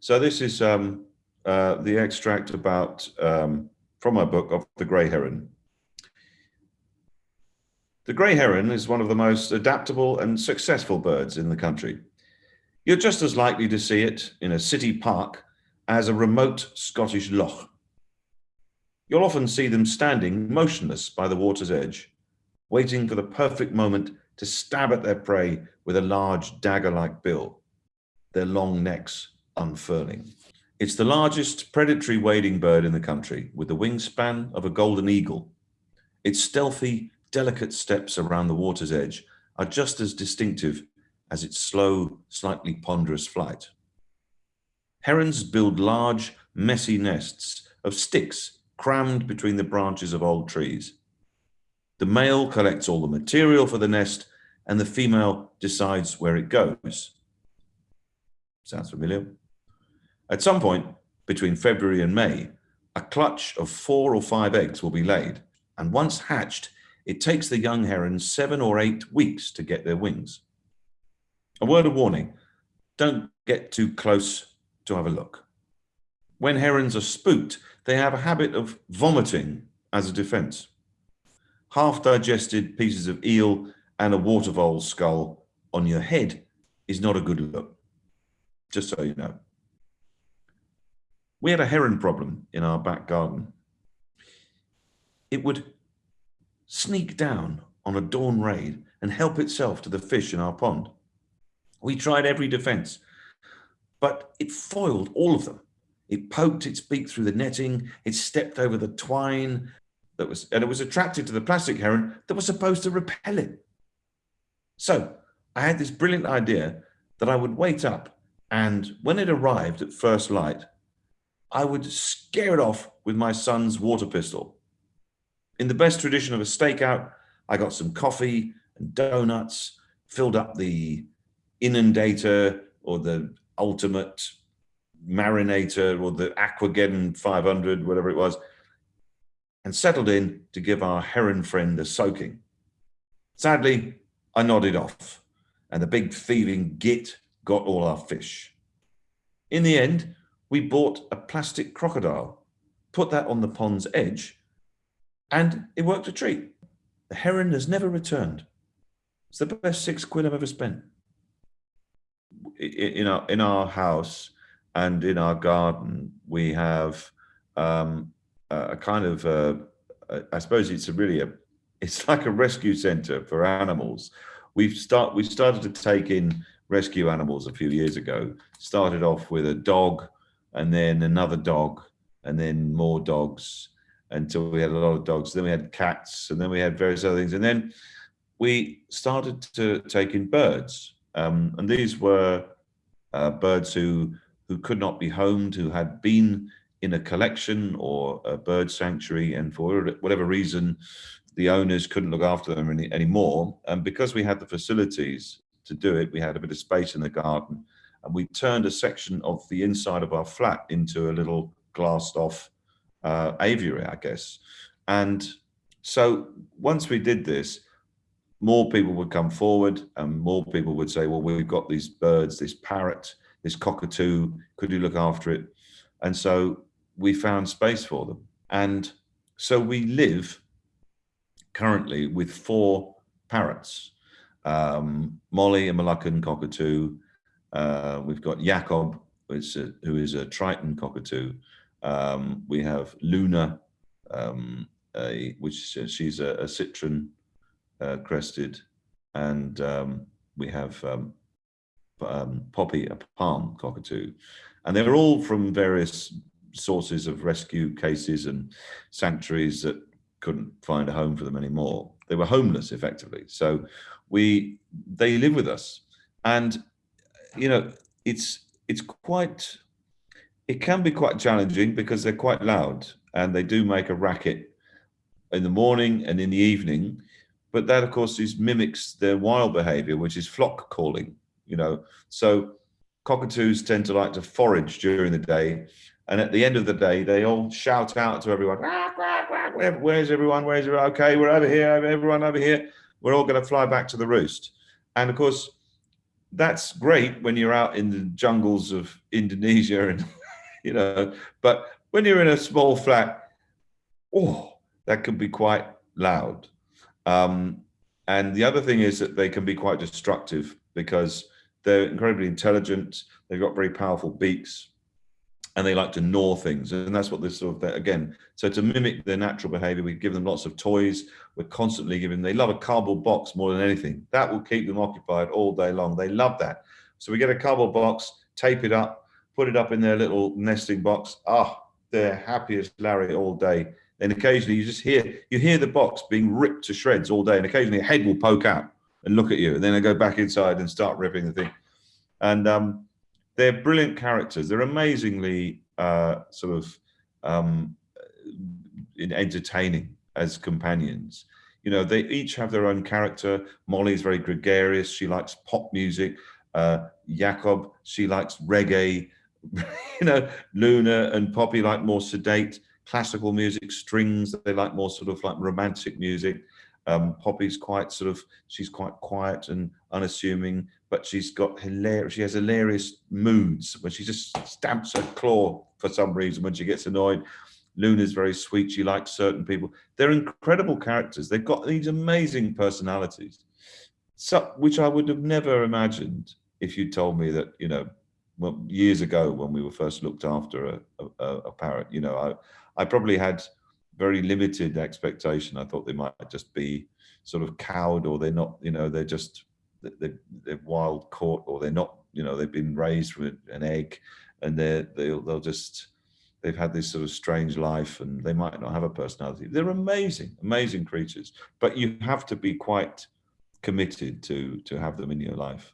So this is um, uh, the extract about um, from my book of the grey heron. The grey heron is one of the most adaptable and successful birds in the country. You're just as likely to see it in a city park as a remote Scottish loch. You'll often see them standing motionless by the water's edge, waiting for the perfect moment to stab at their prey with a large dagger-like bill, their long necks unfurling. It's the largest predatory wading bird in the country, with the wingspan of a golden eagle. Its stealthy, delicate steps around the water's edge are just as distinctive as its slow, slightly ponderous flight. Herons build large, messy nests of sticks crammed between the branches of old trees. The male collects all the material for the nest and the female decides where it goes. Sounds familiar? At some point between February and May, a clutch of four or five eggs will be laid, and once hatched, it takes the young herons seven or eight weeks to get their wings. A word of warning, don't get too close to have a look. When herons are spooked, they have a habit of vomiting as a defense. Half-digested pieces of eel and a water vole skull on your head is not a good look, just so you know. We had a heron problem in our back garden. It would sneak down on a dawn raid and help itself to the fish in our pond. We tried every defense, but it foiled all of them. It poked its beak through the netting, it stepped over the twine that was, and it was attracted to the plastic heron that was supposed to repel it. So I had this brilliant idea that I would wait up and when it arrived at first light, I would scare it off with my son's water pistol. In the best tradition of a stakeout, I got some coffee and donuts, filled up the inundator or the ultimate marinator or the aquageddon 500 whatever it was and settled in to give our heron friend a soaking sadly i nodded off and the big thieving git got all our fish in the end we bought a plastic crocodile put that on the pond's edge and it worked a treat the heron has never returned it's the best six quid i've ever spent in our in our house and in our garden we have um, a kind of uh, I suppose it's a really a it's like a rescue center for animals. We've start we started to take in rescue animals a few years ago. Started off with a dog, and then another dog, and then more dogs until we had a lot of dogs. Then we had cats, and then we had various other things, and then we started to take in birds. Um, and these were uh, birds who who could not be homed, who had been in a collection or a bird sanctuary, and for whatever reason, the owners couldn't look after them any, anymore. And because we had the facilities to do it, we had a bit of space in the garden, and we turned a section of the inside of our flat into a little glassed off uh, aviary, I guess. And so once we did this, more people would come forward and more people would say, well, we've got these birds, this parrot, this cockatoo, could you look after it? And so we found space for them. And so we live currently with four parrots, um, Molly, a Moluccan cockatoo. Uh, we've got a, who is a Triton cockatoo. Um, we have Luna, um, a, which uh, she's a, a citron uh, crested, and um, we have um, um, Poppy, a palm cockatoo. And they're all from various sources of rescue cases and sanctuaries that couldn't find a home for them anymore. They were homeless effectively. So we, they live with us. And, you know, it's, it's quite, it can be quite challenging because they're quite loud and they do make a racket in the morning and in the evening but that, of course, is mimics their wild behavior, which is flock calling, you know. So cockatoos tend to like to forage during the day. And at the end of the day, they all shout out to everyone, where's everyone? Where's everyone? Okay, we're over here, everyone over here. We're all going to fly back to the roost. And of course, that's great when you're out in the jungles of Indonesia and, you know, but when you're in a small flat, oh, that can be quite loud. Um, and the other thing is that they can be quite destructive because they're incredibly intelligent. They've got very powerful beaks and they like to gnaw things. And that's what this sort of, again, so to mimic their natural behavior, we give them lots of toys. We're constantly giving, they love a cardboard box more than anything. That will keep them occupied all day long. They love that. So we get a cardboard box, tape it up, put it up in their little nesting box. Ah, they're happy as Larry all day. And occasionally you just hear, you hear the box being ripped to shreds all day. And occasionally a head will poke out and look at you. And then they go back inside and start ripping the thing. And um, they're brilliant characters. They're amazingly uh, sort of um, entertaining as companions. You know, they each have their own character. Molly's very gregarious. She likes pop music. Uh, Jakob, she likes reggae. you know, Luna and Poppy like more sedate classical music, strings. They like more sort of like romantic music. Um, Poppy's quite sort of, she's quite quiet and unassuming but she's got hilarious, she has hilarious moods when she just stamps her claw for some reason when she gets annoyed. Luna's very sweet. She likes certain people. They're incredible characters. They've got these amazing personalities, so, which I would have never imagined if you told me that, you know, well, years ago when we were first looked after a, a, a parrot, you know, I, I probably had very limited expectation. I thought they might just be sort of cowed or they're not, you know, they're just they're, they're wild caught or they're not, you know, they've been raised from an egg and they're, they'll, they'll just, they've had this sort of strange life and they might not have a personality. They're amazing, amazing creatures, but you have to be quite committed to, to have them in your life.